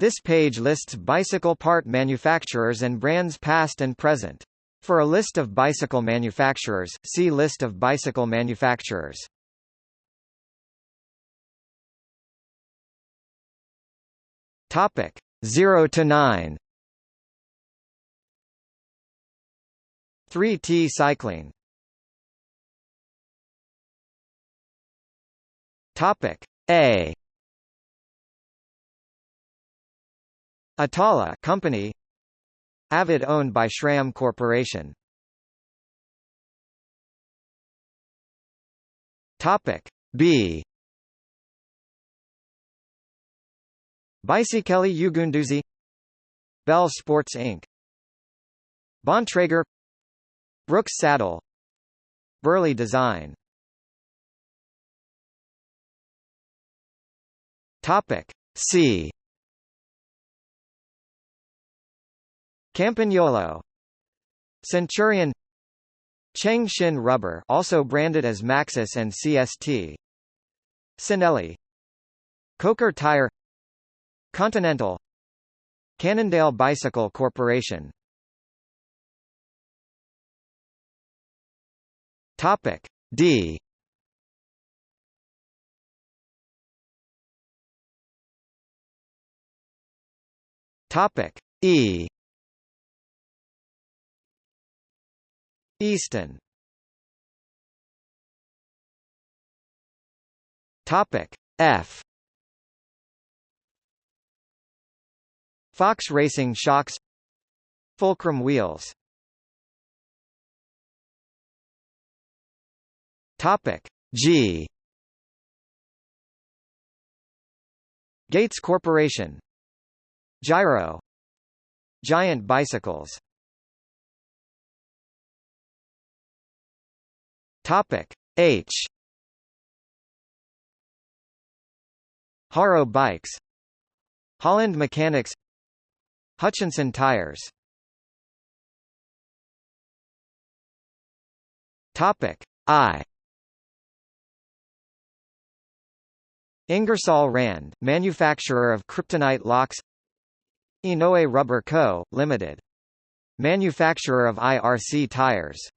This page lists bicycle part manufacturers and brands past and present. For a list of bicycle manufacturers, see List of bicycle manufacturers. Topic 0 to 9. 3T cycling. Topic A. Atala company Avid owned by SRAM Corporation. Topic B Baisikeli Ugunduzi Bell Sports Inc. Bontrager Brooks Saddle Burley Design Topic C Campagnolo. Centurion. Cheng-Shin Rubber also branded as Maxxis and CST Cinelli. Coker Tire. Continental. Cannondale Bicycle Corporation. Topic D. Topic E Easton Topic F. Fox Racing Shocks. Fulcrum Wheels. Topic G. Gates Corporation. Giro. Giant Bicycles Topic H. Haro Bikes. Holland Mechanics. Hutchinson Tires. Topic I. Ingersoll Rand, manufacturer of kryptonite locks. Inoue Rubber Co., Ltd. Manufacturer of IRC tires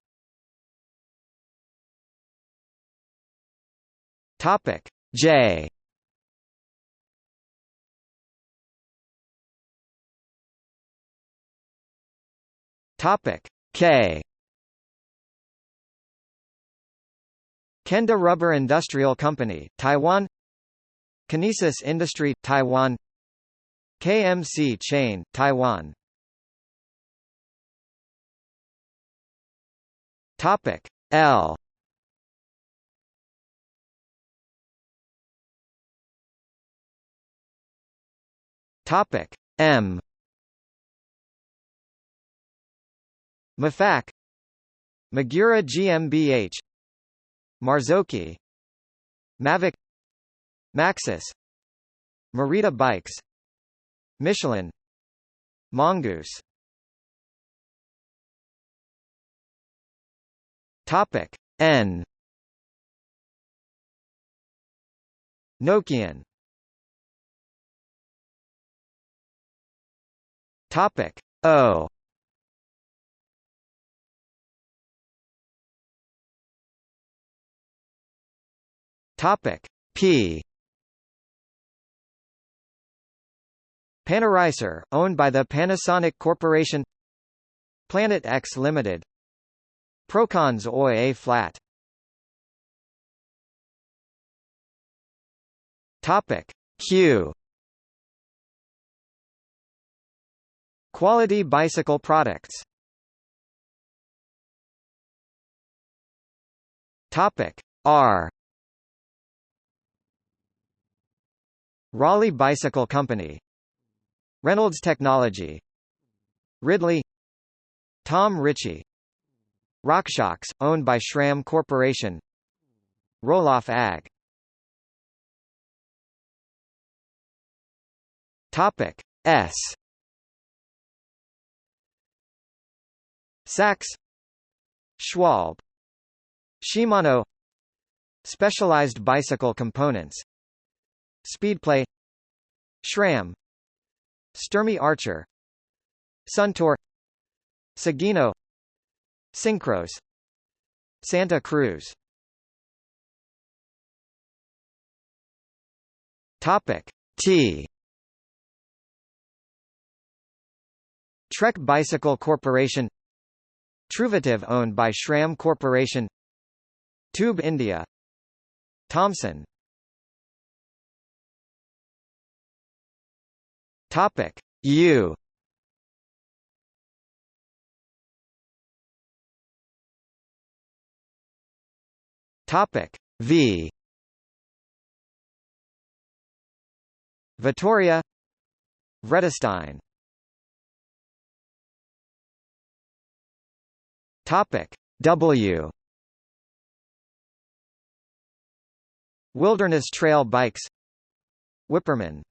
Topic. J. Topic. K. Kenda Rubber Industrial Company, Taiwan. Kinesis Industry, Taiwan. KMC Chain, Taiwan. Topic. L Topic M. Mafac Magura GmbH Marzocchi Mavic Maxxis Merida Bikes Michelin Mongoose. Topic N. Nokian Topic. O. Topic. P. Panaracer, owned by the Panasonic Corporation. Planet X Limited. Procons Oi A flat. Topic. Q Quality bicycle products. Topic R. Raleigh Bicycle Company. Reynolds Technology. Ridley. Tom Ritchie. RockShox, owned by SRAM Corporation. Rohloff AG. Topic S Sachs Schwalbe Shimano Specialized bicycle components Speedplay SRAM Sturmey Archer Suntour Sugino Syncros Santa Cruz. Topic T. Trek Bicycle Corporation Truvativ owned by SRAM Corporation. Tube India. Thomson. Topic. U. Topic. V. Vittoria. Vredestein Topic W. Wilderness Trail Bikes. Wippermann.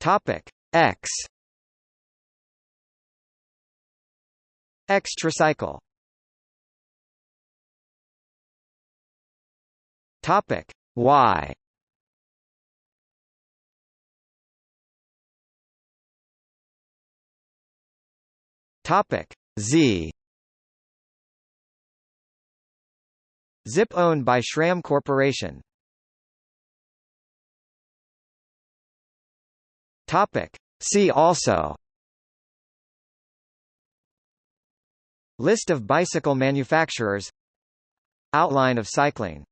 Topic X. Xtracycle Topic Y Topic Z. Zipp owned by SRAM Corporation. Topic See also. List of bicycle manufacturers. Outline of cycling